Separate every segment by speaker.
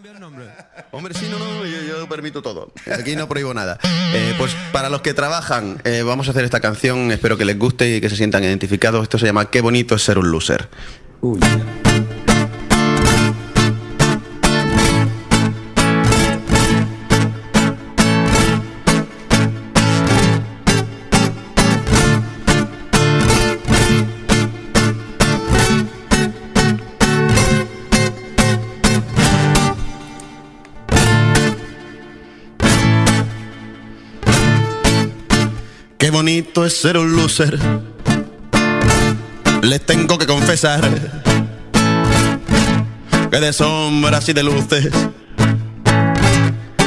Speaker 1: cambio el nombre.
Speaker 2: Hombre, sí, no, no, yo, yo permito todo. Aquí no prohíbo nada. Eh, pues para los que trabajan, eh, vamos a hacer esta canción. Espero que les guste y que se sientan identificados. Esto se llama Qué bonito es ser un loser.
Speaker 1: Uy.
Speaker 2: Qué bonito es ser un loser. Les tengo que confesar que de sombras y de luces,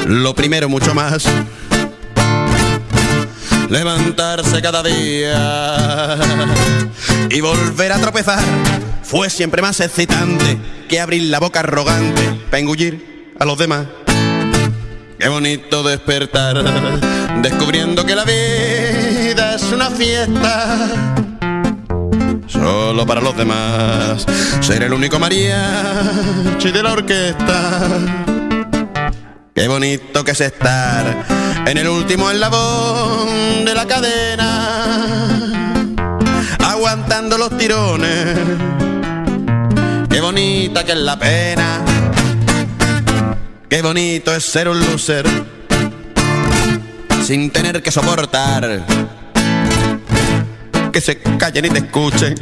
Speaker 2: lo primero mucho más, levantarse cada día y volver a tropezar fue siempre más excitante que abrir la boca arrogante para engullir a los demás. Qué bonito despertar, descubriendo que la vida fiesta. Solo para los demás, ser el único mariachi de la orquesta. Qué bonito que es estar en el último eslabón de la cadena, aguantando los tirones. Qué bonita que es la pena. Qué bonito es ser un loser sin tener que soportar que se callen y te escuchen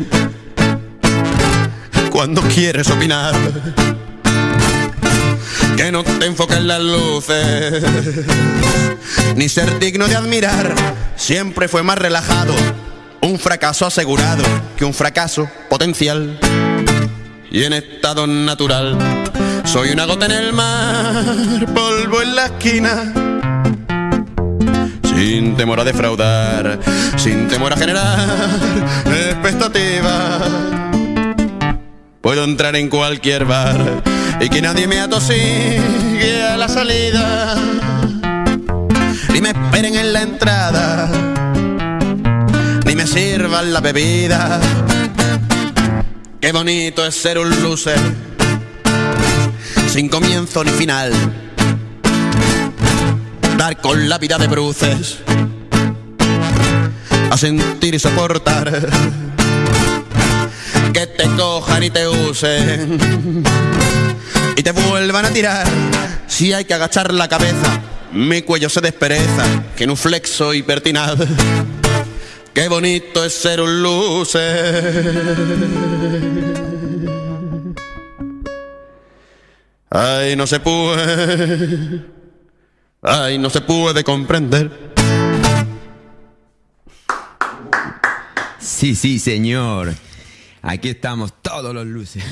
Speaker 2: cuando quieres opinar. Que no te enfoquen las luces, ni ser digno de admirar. Siempre fue más relajado, un fracaso asegurado que un fracaso potencial. Y en estado natural, soy una gota en el mar, polvo en la esquina sin temor a defraudar, sin temor a generar expectativas. Puedo entrar en cualquier bar y que nadie me atosigue a la salida. Ni me esperen en la entrada, ni me sirvan la bebida. Qué bonito es ser un loser, sin comienzo ni final con la vida de bruces, a sentir y soportar que te cojan y te usen y te vuelvan a tirar. Si hay que agachar la cabeza, mi cuello se despereza, que en un flexo y pertinaz. Qué bonito es ser un loser. Ay, no se puede. Ay, no se puede comprender.
Speaker 1: Sí, sí, señor. Aquí estamos todos los luces.